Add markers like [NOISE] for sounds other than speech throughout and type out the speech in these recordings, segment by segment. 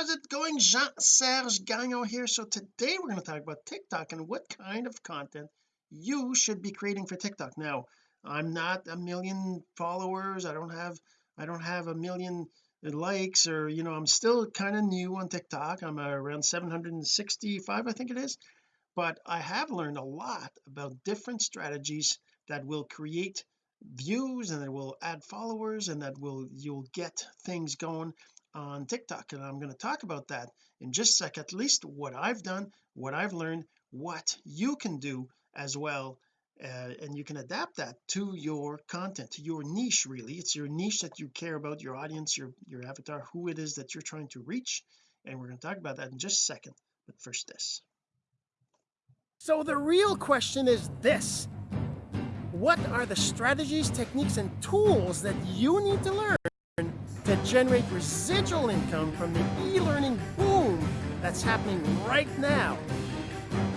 how's it going Jean-Serge Gagnon here? So today we're going to talk about TikTok and what kind of content you should be creating for TikTok. Now I'm not a million followers. I don't have I don't have a million likes or you know I'm still kind of new on TikTok. I'm around 765 I think it is. But I have learned a lot about different strategies that will create views and that will add followers and that will you'll get things going on TikTok and I'm going to talk about that in just a sec at least what I've done what I've learned what you can do as well uh, and you can adapt that to your content to your niche really. It's your niche that you care about your audience your your avatar who it is that you're trying to reach and we're going to talk about that in just a second. But first this. So the real question is this. What are the strategies techniques and tools that you need to learn to generate residual income from the e-learning boom that's happening right now.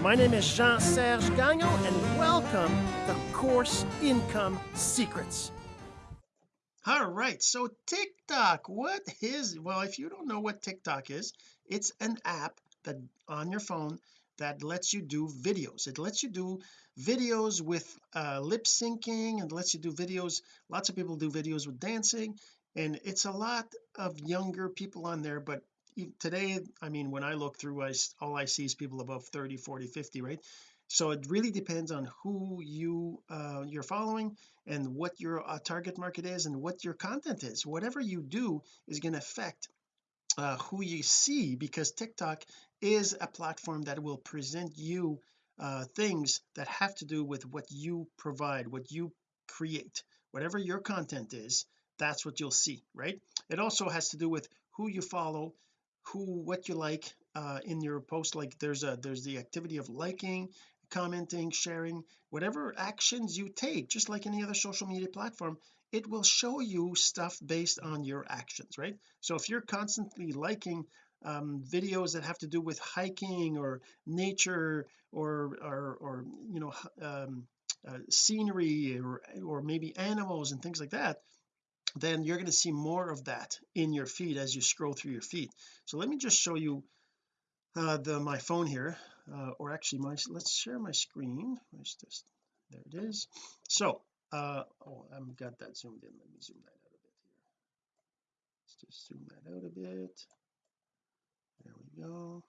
My name is Jean-Serge Gagnon and welcome to Course Income Secrets. All right so TikTok what is well if you don't know what TikTok is it's an app that on your phone that lets you do videos. It lets you do videos with uh, lip syncing and lets you do videos lots of people do videos with dancing and it's a lot of younger people on there but today I mean when I look through I all I see is people above 30 40 50 right? So it really depends on who you uh, you're following and what your uh, target market is and what your content is. Whatever you do is going to affect uh, who you see because TikTok is a platform that will present you uh, things that have to do with what you provide what you create whatever your content is that's what you'll see right? It also has to do with who you follow who what you like uh, in your post like there's a there's the activity of liking commenting sharing whatever actions you take just like any other social media platform it will show you stuff based on your actions right? So if you're constantly liking um, videos that have to do with hiking or nature or or, or you know um, uh, scenery or or maybe animals and things like that then you're going to see more of that in your feed as you scroll through your feed. So let me just show you uh, the my phone here uh, or actually my let's share my screen. Where's this? There it is. So uh oh I've got that zoomed in. Let me zoom that out a bit here. Let's just zoom that out a bit. There we go.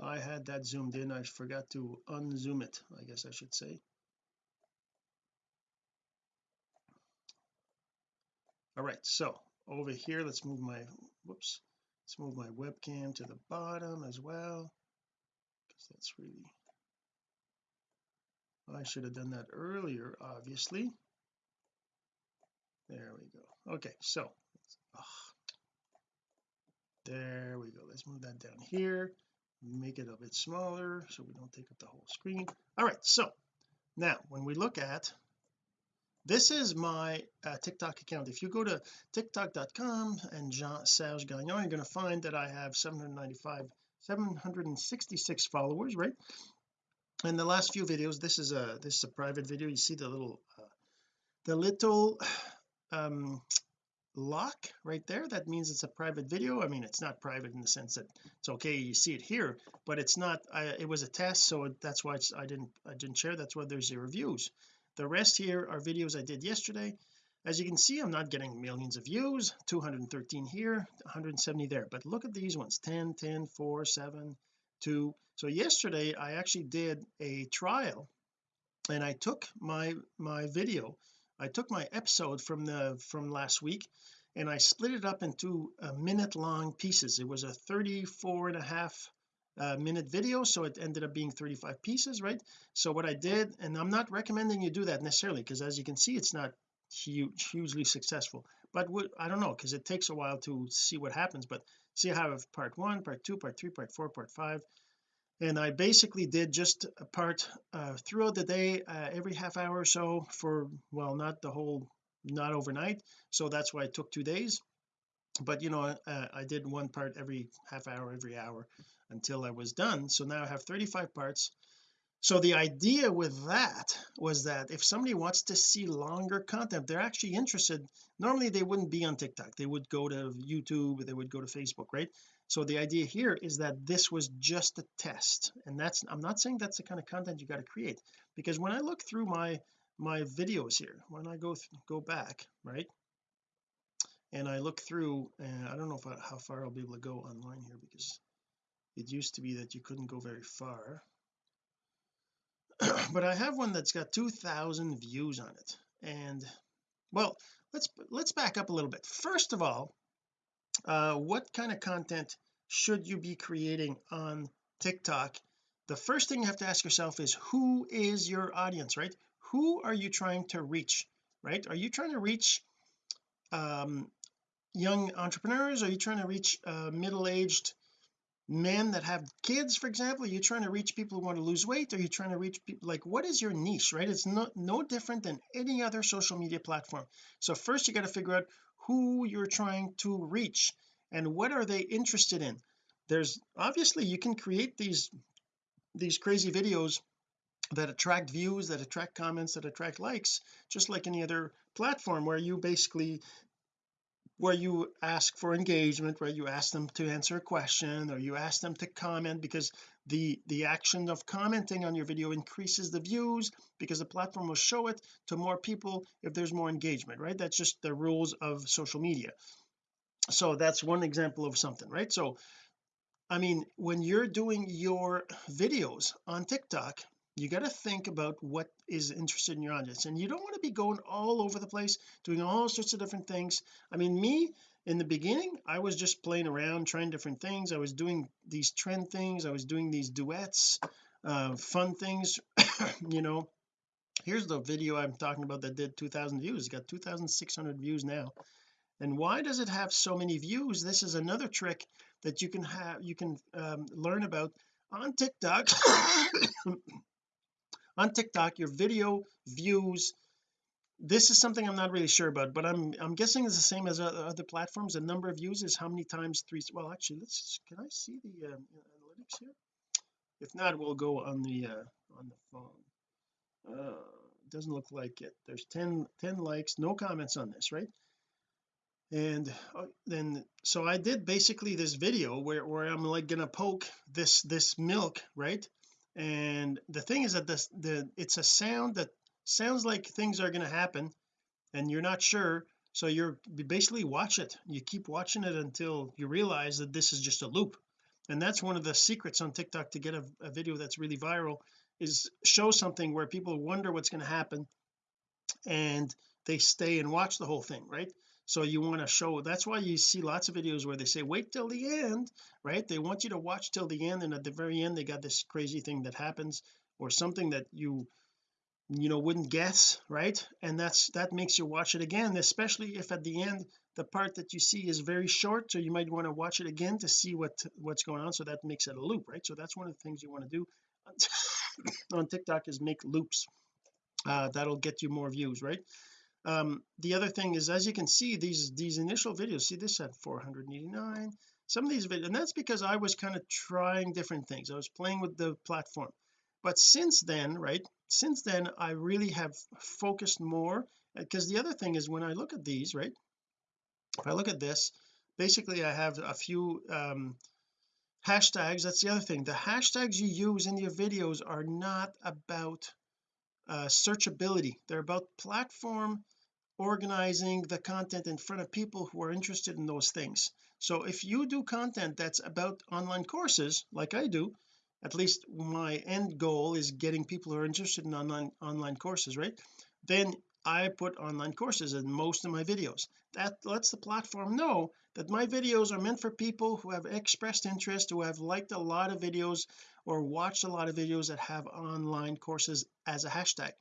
I had that zoomed in. I forgot to unzoom it I guess I should say all right so over here let's move my whoops let's move my webcam to the bottom as well because that's really I should have done that earlier obviously. There we go. Okay so oh, there we go. Let's move that down here. Make it a bit smaller so we don't take up the whole screen. All right so now when we look at this is my uh, TikTok account. If you go to tiktok.com and Jean Serge Gagnon you're going to find that I have 795 766 followers right? And the last few videos this is a this is a private video. You see the little uh, the little [SIGHS] um lock right there? That means it's a private video. I mean it's not private in the sense that it's okay you see it here but it's not I, it was a test so that's why I didn't I didn't share. That's why there's zero views the rest here are videos I did yesterday. As you can see I'm not getting millions of views. 213 here 170 there. But look at these ones. 10 10 4 7 2 so yesterday I actually did a trial and I took my my video. I took my episode from the from last week and I split it up into uh, a minute long pieces. It was a 34 and a half uh, minute video so it ended up being 35 pieces right? So what I did and I'm not recommending you do that necessarily because as you can see it's not huge hugely successful. But I don't know because it takes a while to see what happens but see I have part one part two part three part four part five. And I basically did just a part uh, throughout the day uh, every half hour or so for well not the whole not overnight. So that's why it took two days. But you know uh, I did one part every half hour every hour until I was done. So now I have 35 parts. So the idea with that was that if somebody wants to see longer content they're actually interested. Normally they wouldn't be on TikTok. They would go to YouTube they would go to Facebook right? So the idea here is that this was just a test. And that's I'm not saying that's the kind of content you got to create. Because when I look through my my videos here when I go go back right? And I look through and I don't know I, how far I'll be able to go online here because it used to be that you couldn't go very far. [CLEARS THROAT] But I have one that's got 2,000 views on it. And well let's let's back up a little bit. First of all uh what kind of content should you be creating on TikTok? The first thing you have to ask yourself is who is your audience right? Who are you trying to reach right? Are you trying to reach um young entrepreneurs? Are you trying to reach uh, middle-aged men that have kids for example you're trying to reach people who want to lose weight are you're trying to reach people like what is your niche right? It's not no different than any other social media platform. So first you got to figure out who you're trying to reach and what are they interested in. There's obviously you can create these these crazy videos that attract views that attract comments that attract likes just like any other platform where you basically where you ask for engagement where you ask them to answer a question or you ask them to comment because the the action of commenting on your video increases the views because the platform will show it to more people if there's more engagement right? That's just the rules of social media. So that's one example of something right? So I mean when you're doing your videos on TikTok you got to think about what is interested in your audience and you don't want to be going all over the place doing all sorts of different things. I mean me in the beginning I was just playing around trying different things. I was doing these trend things I was doing these duets uh fun things [COUGHS] you know. Here's the video I'm talking about that did 2000 views it's got 2600 views now. And why does it have so many views? This is another trick that you can have you can um, learn about on TikTok [COUGHS] [COUGHS] on TikTok your video views. This is something I'm not really sure about but I'm I'm guessing it's the same as other platforms. The number of views is how many times three well actually let's can I see the um, analytics here? If not we'll go on the uh on the phone. Uh doesn't look like it. There's 10 10 likes no comments on this right? And uh, then so I did basically this video where, where I'm like gonna poke this this milk right and the thing is that this the it's a sound that sounds like things are going to happen and you're not sure so you're you basically watch it. You keep watching it until you realize that this is just a loop. And that's one of the secrets on TikTok to get a, a video that's really viral is show something where people wonder what's going to happen and they stay and watch the whole thing right so you want to show that's why you see lots of videos where they say wait till the end right? They want you to watch till the end and at the very end they got this crazy thing that happens or something that you you know wouldn't guess right? And that's that makes you watch it again especially if at the end the part that you see is very short so you might want to watch it again to see what what's going on so that makes it a loop right? So that's one of the things you want to do on [LAUGHS] TikTok is make loops. Uh that'll get you more views right um the other thing is as you can see these these initial videos see this at 489 some of these videos and that's because I was kind of trying different things. I was playing with the platform. But since then right since then I really have focused more because the other thing is when I look at these right if I look at this basically I have a few um hashtags. That's the other thing. The hashtags you use in your videos are not about uh searchability. They're about platform organizing the content in front of people who are interested in those things. So if you do content that's about online courses like I do at least my end goal is getting people who are interested in online online courses right? Then I put online courses in most of my videos. That lets the platform know that my videos are meant for people who have expressed interest who have liked a lot of videos or watched a lot of videos that have online courses as a hashtag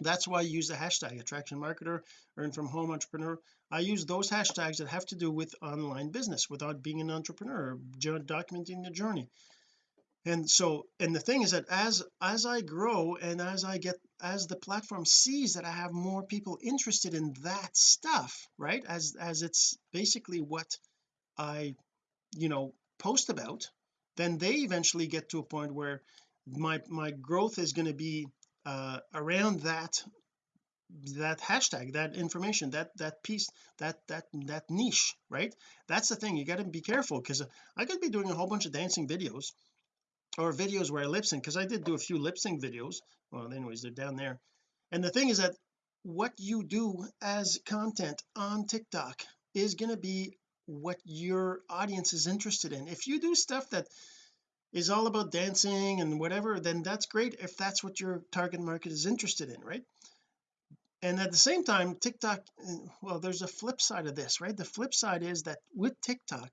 that's why I use the hashtag attraction marketer earn from home entrepreneur. I use those hashtags that have to do with online business without being an entrepreneur documenting the journey. And so and the thing is that as as I grow and as I get as the platform sees that I have more people interested in that stuff right as as it's basically what I you know post about then they eventually get to a point where my my growth is going to be uh around that that hashtag that information that that piece that that that niche right? That's the thing you got to be careful because I could be doing a whole bunch of dancing videos or videos where I lip sync because I did do a few lip sync videos. Well anyways they're down there. And the thing is that what you do as content on TikTok is going to be what your audience is interested in. If you do stuff that is all about dancing and whatever then that's great if that's what your target market is interested in right? And at the same time TikTok well there's a flip side of this right? The flip side is that with TikTok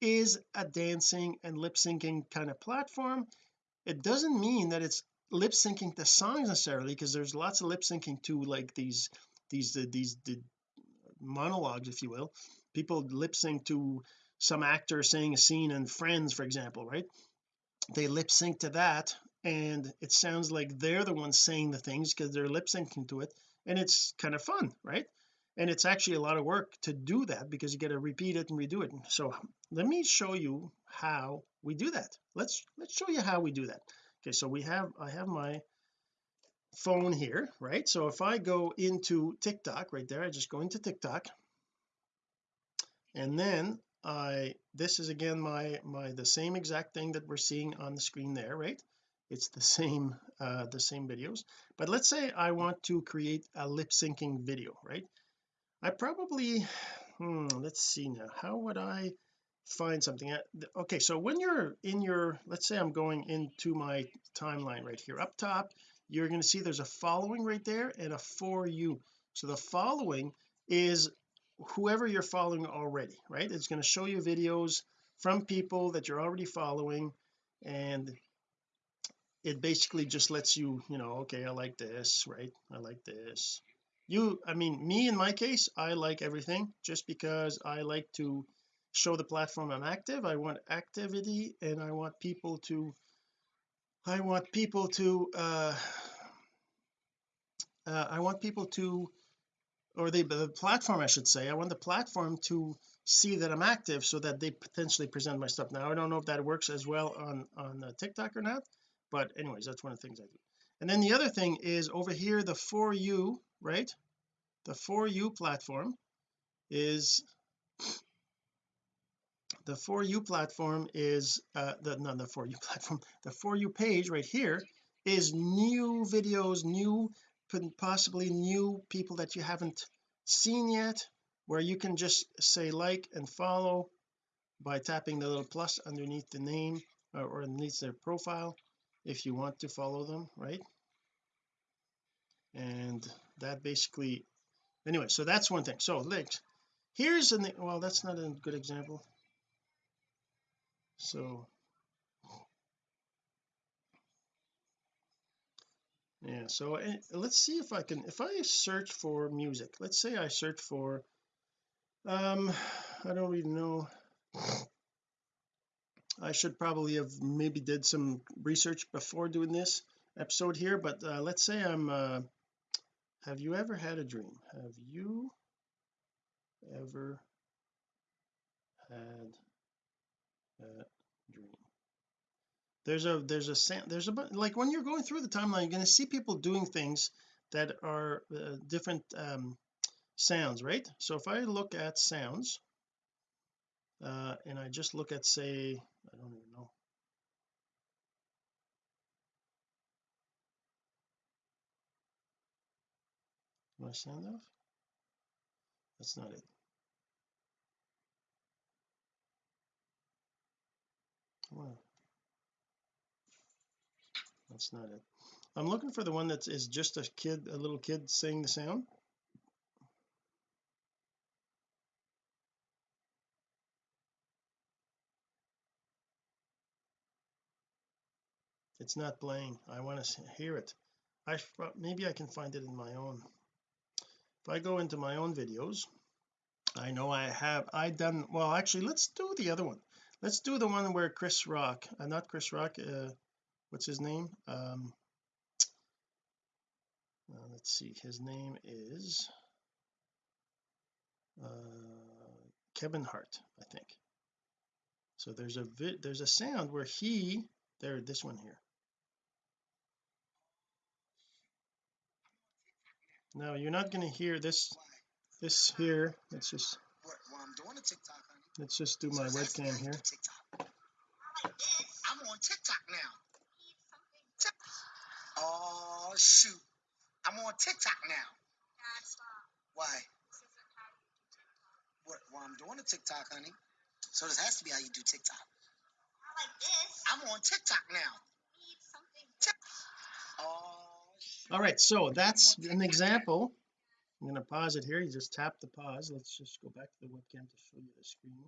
is a dancing and lip syncing kind of platform. It doesn't mean that it's lip syncing the songs necessarily because there's lots of lip syncing to like these these uh, these the monologues if you will. People lip sync to some actor saying a scene in Friends for example right they lip sync to that and it sounds like they're the ones saying the things because they're lip syncing to it and it's kind of fun right? And it's actually a lot of work to do that because you got to repeat it and redo it. So let me show you how we do that. Let's let's show you how we do that. Okay so we have I have my phone here right? So if I go into TikTok right there I just go into TikTok and then I this is again my my the same exact thing that we're seeing on the screen there right? It's the same uh the same videos. But let's say I want to create a lip syncing video right? I probably hmm, let's see now. How would I find something? Okay so when you're in your let's say I'm going into my timeline right here. Up top you're going to see there's a following right there and a for you. So the following is whoever you're following already right? It's going to show you videos from people that you're already following and it basically just lets you you know okay I like this right? I like this. You I mean me in my case I like everything. Just because I like to show the platform I'm active I want activity and I want people to I want people to uh, uh I want people to or the, the platform I should say. I want the platform to see that I'm active so that they potentially present my stuff. Now I don't know if that works as well on on uh, TikTok or not but anyways that's one of the things I do. And then the other thing is over here the for you right? The for you platform is the for you platform is uh the not the for you [LAUGHS] platform the for you page right here is new videos new possibly new people that you haven't seen yet where you can just say like and follow by tapping the little plus underneath the name or, or underneath their profile if you want to follow them right? And that basically anyway so that's one thing. So links here's an well that's not a good example. So yeah so uh, let's see if I can if I search for music let's say I search for um I don't even know. I should probably have maybe did some research before doing this episode here but uh, let's say I'm uh, have you ever had a dream? Have you ever had a dream there's a there's a there's a like when you're going through the timeline you're going to see people doing things that are uh, different um sounds right? So if I look at sounds uh and I just look at say I don't even know. My sound off? That's not it. Wow that's not it. I'm looking for the one that is just a kid a little kid saying the sound. It's not playing. I want to hear it. I maybe I can find it in my own. If I go into my own videos I know I have I done well actually let's do the other one. Let's do the one where Chris Rock uh, not Chris Rock uh what's his name? Um uh, let's see his name is uh, Kevin Hart I think. So there's a there's a sound where he there this one here. Now you're not going to hear this this here. Let's just let's just do my webcam here. I'm on TikTok now. Oh shoot. I'm on TikTok now. Why? What? Well, I'm doing a TikTok, honey. So this has to be how you do TikTok. I'm on TikTok now. Oh shoot. all right so that's an example I'm going to pause it here you just tap the pause let's just go back to the webcam to show you the screen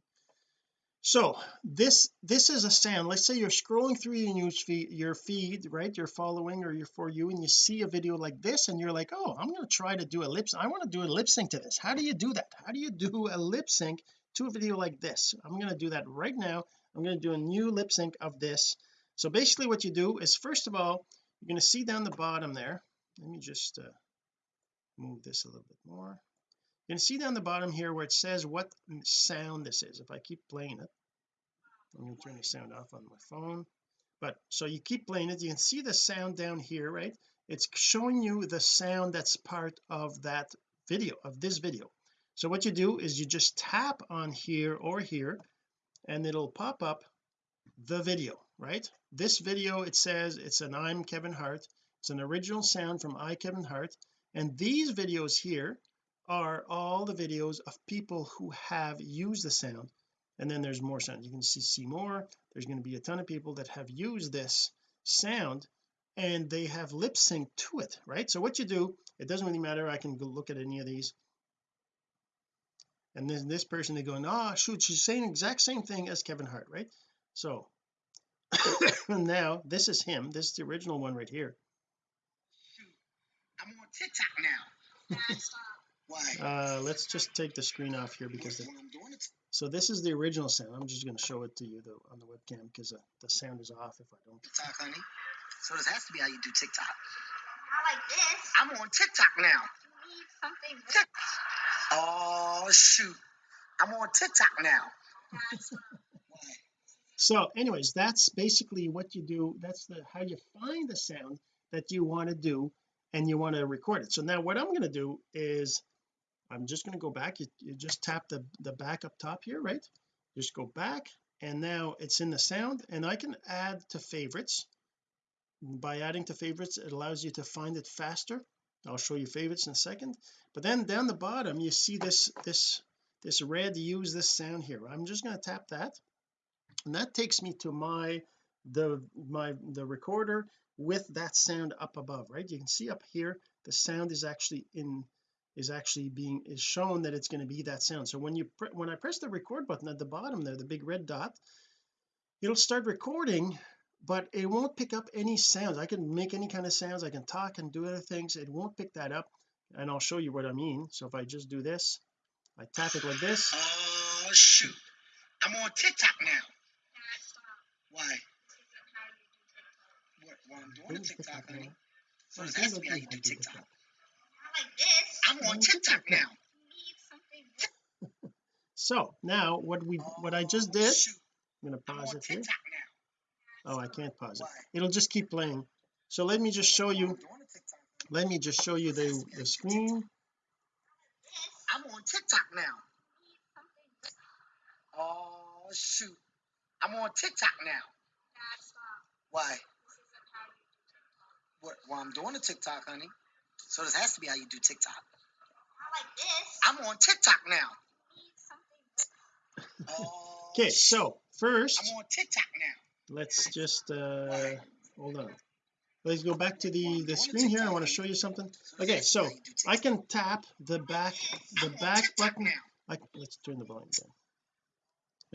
so this this is a sound. Let's say you're scrolling through your news feed your feed right? You're following or you're for you and you see a video like this and you're like oh I'm going to try to do a lip sync. I want to do a lip sync to this. How do you do that? How do you do a lip sync to a video like this? I'm going to do that right now. I'm going to do a new lip sync of this. So basically what you do is first of all you're going to see down the bottom there. Let me just uh, move this a little bit more you can see down the bottom here where it says what sound this is. If I keep playing it I'm going to turn the sound off on my phone. But so you keep playing it you can see the sound down here right? It's showing you the sound that's part of that video of this video. So what you do is you just tap on here or here and it'll pop up the video right? This video it says it's an I'm Kevin Hart. It's an original sound from I Kevin Hart. And these videos here are all the videos of people who have used the sound. And then there's more sound. You can see, see more. There's going to be a ton of people that have used this sound and they have lip sync to it right? So what you do it doesn't really matter. I can go look at any of these. And then this person they're going oh shoot she's saying exact same thing as Kevin Hart right? So [COUGHS] now this is him. This is the original one right here. Shoot. I'm on TikTok now. Why? uh let's just take the screen off here because the, Well, I'm doing it. so this is the original sound I'm just going to show it to you though on the webcam because uh, the sound is off if I don't TikTok, honey. So this has to be how you do TikTok. How like this? I'm on TikTok now. Oh shoot. I'm on TikTok now. So anyways that's basically what you do that's the how you find the sound that you want to do and you want to record it so now what I'm going to do is I'm just going to go back. You, you just tap the the back up top here right? Just go back and now it's in the sound and I can add to favorites. By adding to favorites it allows you to find it faster. I'll show you favorites in a second. But then down the bottom you see this this this red use this sound here. I'm just going to tap that and that takes me to my the my the recorder with that sound up above right? You can see up here the sound is actually in is actually being is shown that it's going to be that sound so when you when I press the record button at the bottom there the big red dot it'll start recording but it won't pick up any sounds I can make any kind of sounds I can talk and do other things it won't pick that up and I'll show you what I mean so if I just do this I tap it like this Oh shoot. I'm on TikTok now. Why? What? Well, I'm doing a TikTok, honey. So this has to be how you do TikTok. I'm on TikTok now. [LAUGHS] so now what we what I just did. I'm going to pause it here oh I can't pause it it'll just keep playing so let me just show you doing a TikTok. let me just show you the the screen I'm on TikTok now. Oh shoot. I'm on TikTok now. Why? What? Well, I'm doing a TikTok, honey. So this has to be how you do TikTok. I'm on TikTok now. Okay shoot. so first I'm on TikTok now. let's just uh hold on let's go back to the the screen here I want to show you something okay has to be so how you do I can tap the back the back button now. I, let's turn the volume down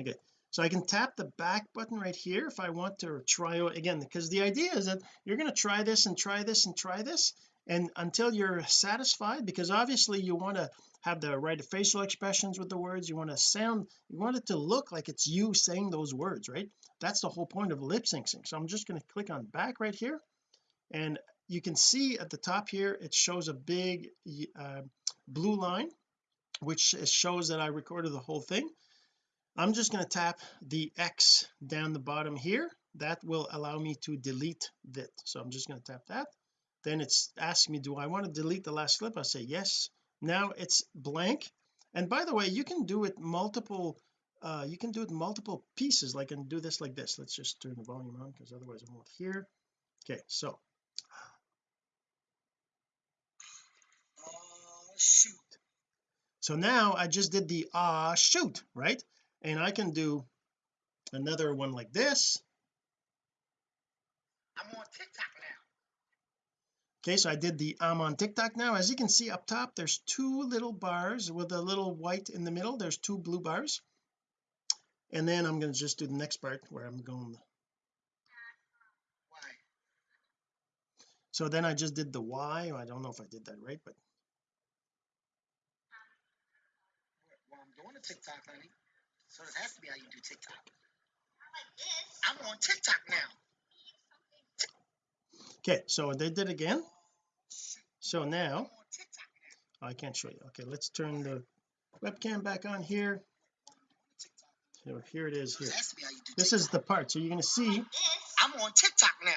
okay so I can tap the back button right here if I want to try out again because the idea is that you're going to try this and try this and try this and until you're satisfied because obviously you want to have the right facial expressions with the words you want to sound you want it to look like it's you saying those words right? That's the whole point of lip syncing. So I'm just going to click on back right here and you can see at the top here it shows a big uh, blue line which shows that I recorded the whole thing. I'm just going to tap the X down the bottom here. That will allow me to delete that so I'm just going to tap that then it's asking me do I want to delete the last clip I say yes. Now it's blank. And by the way you can do it multiple uh you can do it multiple pieces. Like and do this like this. Let's just turn the volume on because otherwise I won't hear. Okay so. Oh shoot. so now I just did the ah shoot right? And I can do another one like this. I'm on TikTok. Okay so I did the I'm on TikTok now as you can see up top there's two little bars with a little white in the middle there's two blue bars and then I'm going to just do the next part where I'm going so then I just did the Y I don't know if I did that right but Well, I'm doing a TikTok, honey. So this has to be how you do TikTok. I'm on TikTok now. okay so they did again so now on TikTok now. I can't show you okay let's turn the webcam back on here so here it is here this has to be how you do this TikTok. is the part so you're going to see I'm on TikTok now.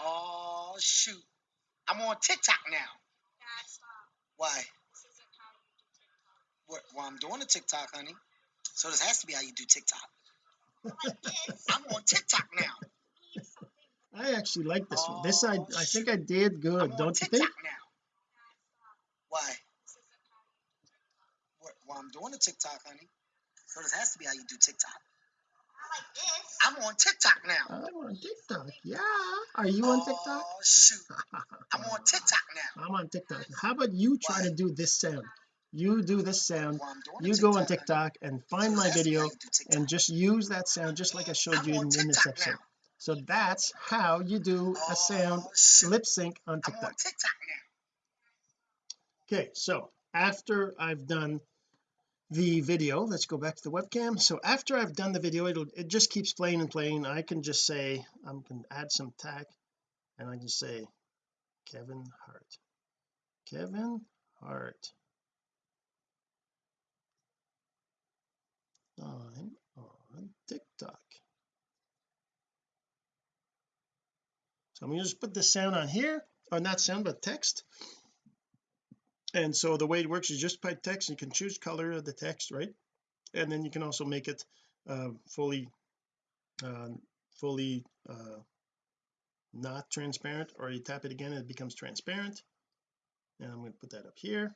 Oh shoot. I'm on TikTok now. Why? What, well, I'm doing a TikTok, honey. So this has to be how you do TikTok. [LAUGHS] I'm on TikTok now. I actually like this one this I Oh, I think I did good I'm don't you think now. Why? What, well, I'm doing a TikTok, honey. So this has to be how you do TikTok. I'm on TikTok now. I'm on TikTok yeah are you on oh, TikTok Oh shoot. I'm on TikTok now. [LAUGHS] I'm on TikTok how about you try Why? to do this sound you do this sound Well, I'm doing a you go on honey. TikTok and find this my has to be how video you do TikTok. and just use that sound just like I showed I'm you in, in this episode now. So that's how you do a oh, sound Oh lip sync on I'm TikTok on TikTok. Now. okay so after I've done the video let's go back to the webcam. So after I've done the video it'll it just keeps playing and playing. I can just say I can add some tag and I can say Kevin Hart. Kevin Hart. I'm on TikTok so I'm going to just put the sound on here or not sound but text. And so the way it works is just by text you can choose color of the text right? And then you can also make it uh, fully uh, fully uh, not transparent or you tap it again it becomes transparent. And I'm going to put that up here.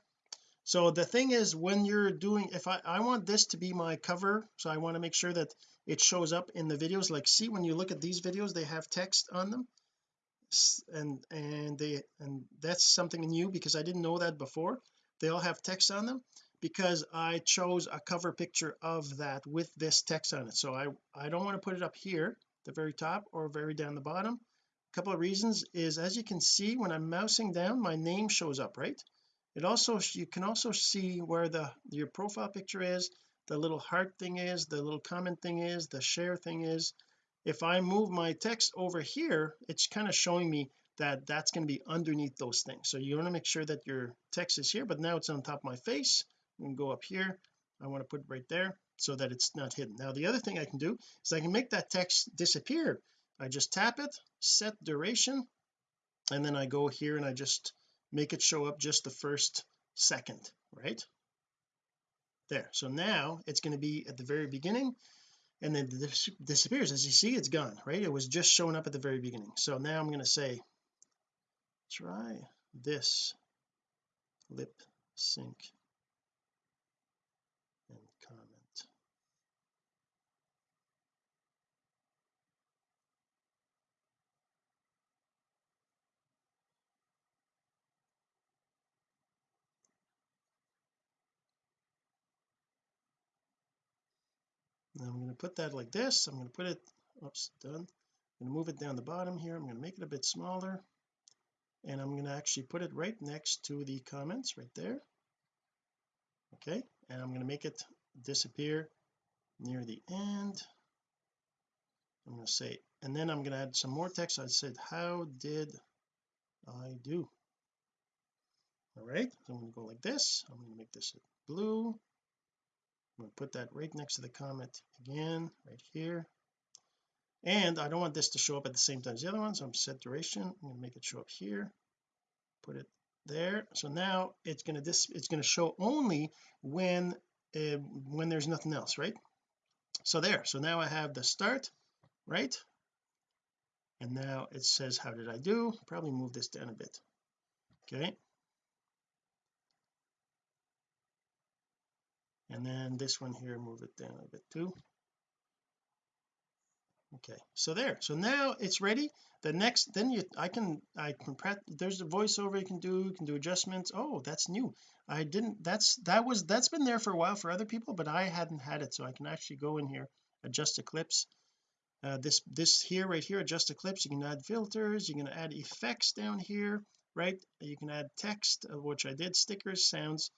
So the thing is when you're doing if I I want this to be my cover so I want to make sure that it shows up in the videos. Like see when you look at these videos they have text on them and and they and that's something new because I didn't know that before. They all have text on them because I chose a cover picture of that with this text on it. So I I don't want to put it up here the very top or very down the bottom. A couple of reasons is as you can see when I'm mousing down my name shows up right? It also you can also see where the your profile picture is the little heart thing is the little comment thing is the share thing is if I move my text over here it's kind of showing me that that's going to be underneath those things. So you want to make sure that your text is here but now it's on top of my face. I'm going to go up here. I want to put it right there so that it's not hidden. Now the other thing I can do is I can make that text disappear. I just tap it set duration and then I go here and I just make it show up just the first second right? There. So now it's going to be at the very beginning and then it dis disappears as you see it's gone right? It was just showing up at the very beginning. So now I'm going to say try this lip sync and comment now I'm going to put that like this I'm going to put it oops done I'm going to move it down the bottom here I'm going to make it a bit smaller and I'm going to actually put it right next to the comments right there okay and I'm going to make it disappear near the end I'm going to say and then I'm going to add some more text I said how did I do all right so I'm going to go like this I'm going to make this blue I'm going to put that right next to the comment again right here. And I don't want this to show up at the same time as the other one so I'm set duration. I'm going to make it show up here. Put it there. So now it's going to this it's going to show only when uh, when there's nothing else right? So there. So now I have the start right? And now it says how did I do? Probably move this down a bit. Okay and then this one here move it down a bit too. Okay so there. So now it's ready. The next then you I can I can prep there's a voiceover you can do you can do adjustments. Oh that's new. I didn't that's that was that's been there for a while for other people but I hadn't had it so I can actually go in here adjust the clips uh, this this here right here adjust the clips you can add filters. You can add effects down here right? You can add text of which I did stickers sounds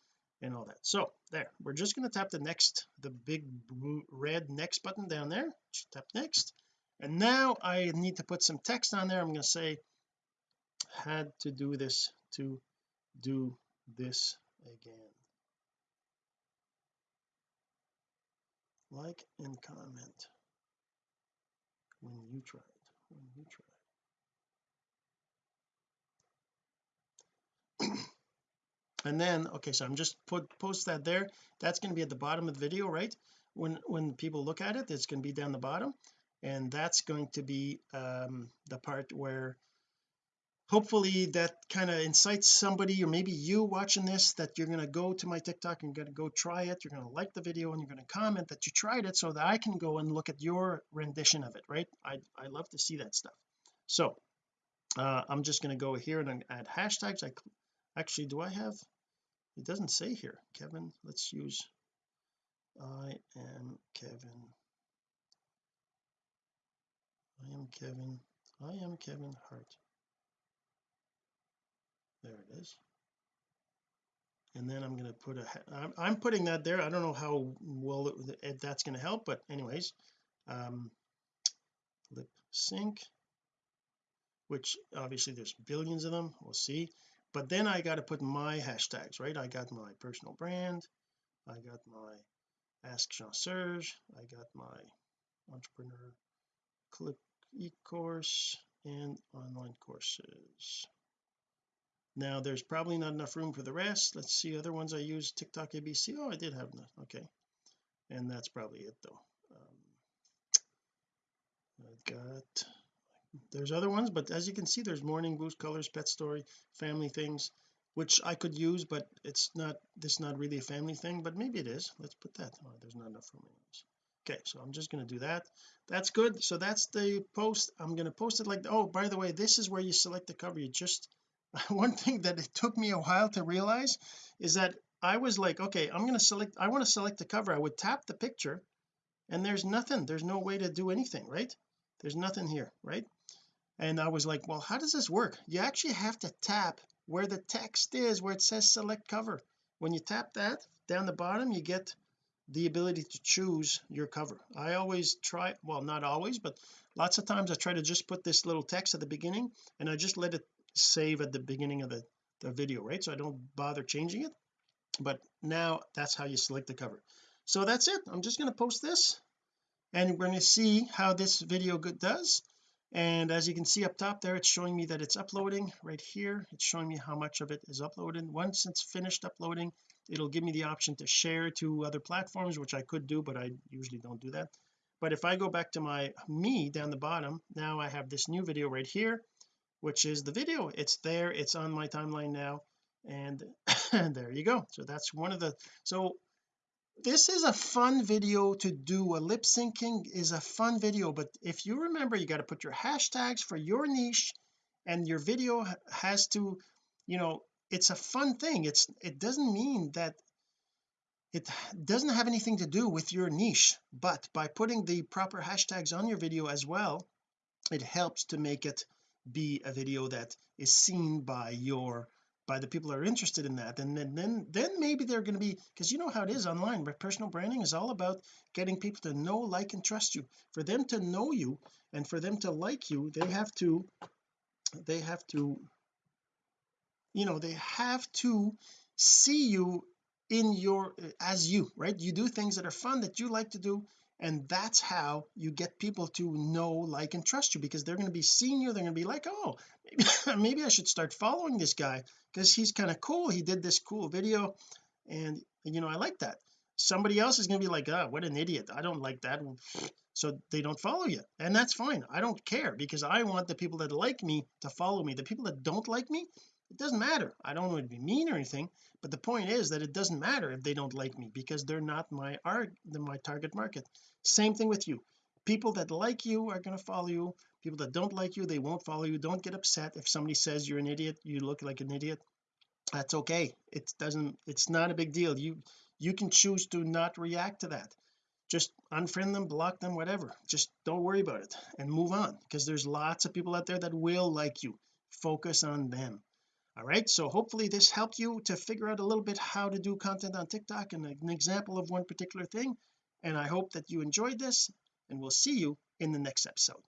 and all that. So there. We're just going to tap the next the big red next button down there. Just tap next. And now I need to put some text on there. I'm going to say had to do this to do this again. Like and comment when you try it when you try and then okay so I'm just put post that there. That's going to be at the bottom of the video right? When when people look at it it's going to be down the bottom. And that's going to be um the part where hopefully that kind of incites somebody or maybe you watching this that you're going to go to my TikTok and you're going to go try it. You're going to like the video and you're going to comment that you tried it so that I can go and look at your rendition of it right? I I love to see that stuff. So uh I'm just going to go here and add hashtags. I actually do I have it doesn't say here Kevin let's use I am Kevin. I am Kevin I am Kevin Hart. There it is. And then I'm going to put a I'm, I'm putting that there. I don't know how well it, it, that's going to help but anyways um lip sync which obviously there's billions of them. We'll see but then I got to put my hashtags right? I got my personal brand I got my ask Jean Serge I got my entrepreneur clip e-course and online courses. Now there's probably not enough room for the rest. Let's see other ones I use TikTok ABC oh I did have enough. Okay. And that's probably it though. Um, I've got there's other ones but as you can see there's morning boost colors pet story family things which I could use but it's not this not really a family thing but maybe it is. Let's put that oh, there's not enough room okay so I'm just going to do that. That's good. So that's the post. I'm going to post it like oh by the way this is where you select the cover. You just [LAUGHS] one thing that it took me a while to realize is that I was like okay I'm going to select I want to select the cover. I would tap the picture and there's nothing. There's no way to do anything right? There's nothing here right and I was like well how does this work? You actually have to tap where the text is where it says select cover. When you tap that down the bottom you get the ability to choose your cover. I always try well not always but lots of times I try to just put this little text at the beginning and I just let it save at the beginning of the, the video right? So I don't bother changing it. But now that's how you select the cover. So that's it. I'm just going to post this and we're going to see how this video does and as you can see up top there it's showing me that it's uploading right here. It's showing me how much of it is uploaded. Once it's finished uploading it'll give me the option to share to other platforms which I could do but I usually don't do that. But if I go back to my me down the bottom now I have this new video right here which is the video. It's there. It's on my timeline now. And [COUGHS] there you go. So that's one of the so this is a fun video to do. A lip syncing is a fun video but if you remember you got to put your hashtags for your niche and your video has to you know it's a fun thing. It's it doesn't mean that it doesn't have anything to do with your niche but by putting the proper hashtags on your video as well it helps to make it be a video that is seen by your by the people that are interested in that and then then then maybe they're going to be because you know how it is online but personal branding is all about getting people to know like and trust you. For them to know you and for them to like you they have to they have to you know they have to see you in your as you right? You do things that are fun that you like to do and that's how you get people to know like and trust you because they're going to be seeing you they're going to be like oh maybe, [LAUGHS] maybe I should start following this guy because he's kind of cool he did this cool video and you know I like that. Somebody else is going to be like oh what an idiot I don't like that so they don't follow you and that's fine I don't care because I want the people that like me to follow me the people that don't like me it doesn't matter. I don't want to be mean or anything but the point is that it doesn't matter if they don't like me because they're not my art my target market. Same thing with you. People that like you are going to follow you. People that don't like you they won't follow you. Don't get upset if somebody says you're an idiot you look like an idiot. That's okay. It doesn't it's not a big deal. You you can choose to not react to that. Just unfriend them block them whatever. Just don't worry about it and move on because there's lots of people out there that will like you. Focus on them all right so hopefully this helped you to figure out a little bit how to do content on TikTok and an example of one particular thing. And I hope that you enjoyed this and we'll see you in the next episode.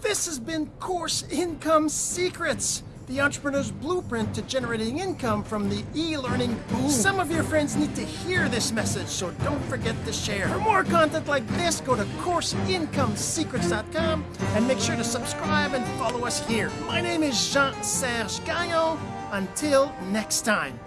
This has been course income secrets the entrepreneur's blueprint to generating income from the e-learning boom. Some of your friends need to hear this message, so don't forget to share. For more content like this, go to CourseIncomeSecrets.com and make sure to subscribe and follow us here. My name is Jean-Serge Gagnon. Until next time.